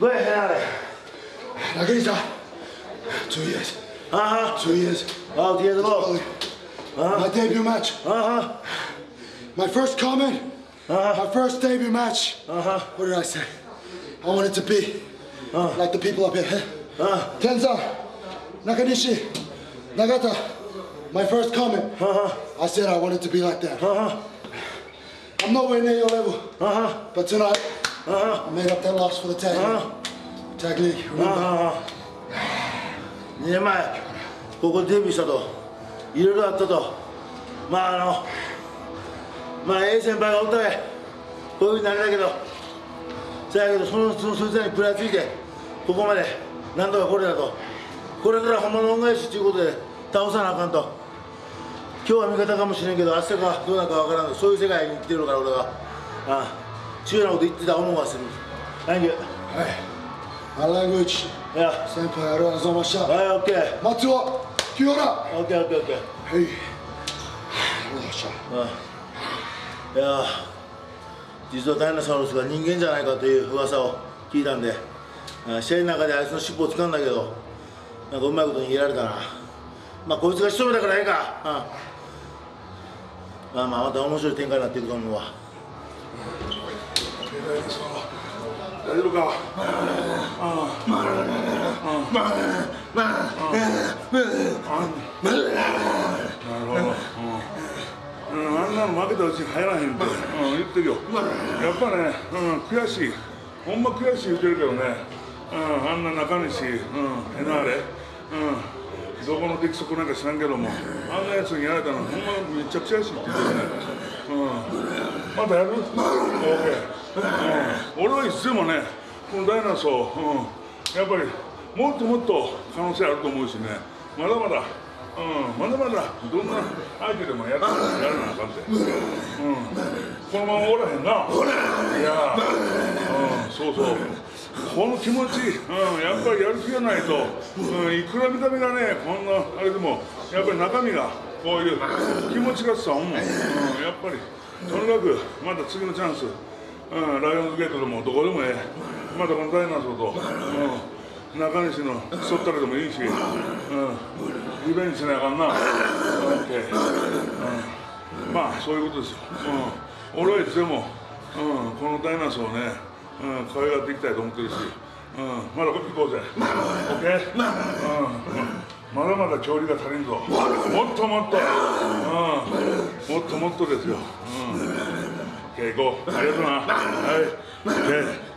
Güey, La grita. Two years. Uh-huh. Two years. Oh, the other look. Uh-huh. My debut match. Uh-huh. My first comment. Uh-huh. My first debut match. Uh-huh. What did I say? I want it to be uh -huh. like the people up here. Huh? Uh -huh. Tenza, Nakanishi, Nagata. My first comment. Uh-huh. I said I wanted to be like that. Uh-huh. I'm nowhere near your level. Uh-huh. But tonight, 아 하. I made up that loss for the tag? Uh-huh. Tag league. Remember? ああ。2年前、ここでデビューしたと、いろいろあったと。まああの、まあ A 先輩がおったで、こういうふうになれたけど、そやけどそのそのそいつらに食らいついて、ここまでなんとかこれだと。これから本物の恩返しということで倒さなあかんと。今日は味方かもしれんけど、明日かどうなるかわからんそういう世界に生きてるから俺は。ああ、強いなこと言ってた思うがする。Thank you. My language. いや、先輩ありがとうございました。はい、オッケー。松尾、清原。オッケーオッケーオッケー。はい。ありがとうございました。いやー実はダイナサウルスが人間じゃないかという噂を聞いたんであ試合の中であいつの尻尾を掴んだけどなんかうまいこと逃げられたなまあこいつが仕留めたからええか、うんまあまあまた面白い展開になっていくと思うわ大丈夫かなるほど、うん。うん、あん。なの負けたうちに入らへん。って、うん、言ってるよやっぱね、うん、悔しいほん。ま悔しい言ってるけどね、うん、あん。な中西、うん、エナーレ、うん、どこの出来損なん。か知らん。けどもあん。なやつにやられたのほん。まめっちゃ悔しいって言ってるね、うん、またやる ?OK、俺はいつでもねこのダイナソー、うん、やっぱりもっともっと可能性あると思うしねまだまだうん、まだまだどんな相手でもやってやらなあかんて、うん、このままおらへんな。いやうん、そうそう。この気持ち、うん、やっぱりやる気がないと、うん、いくら見た目がねこんなあれでもやっぱり中身がこういう気持ちが伝わんもん、うん、やっぱりとにかくまた次のチャンス、うん、ライオンズゲートでもどこでもええ。またこのダイナソーと、うん。中西のそったらでもいいし、うん、リベンジしなあかんな、OK うん、まあそういうことですよ、うん、俺はいつでも、うん、このダイナソーをね、うん、可愛がっていきたいと思ってるし、うん、まだこっち行こうぜ、OK、まだまだ調理が足りんぞ、もっともっと、うん、もっともっとですよ、うん、行こう、ありがとうな、はい、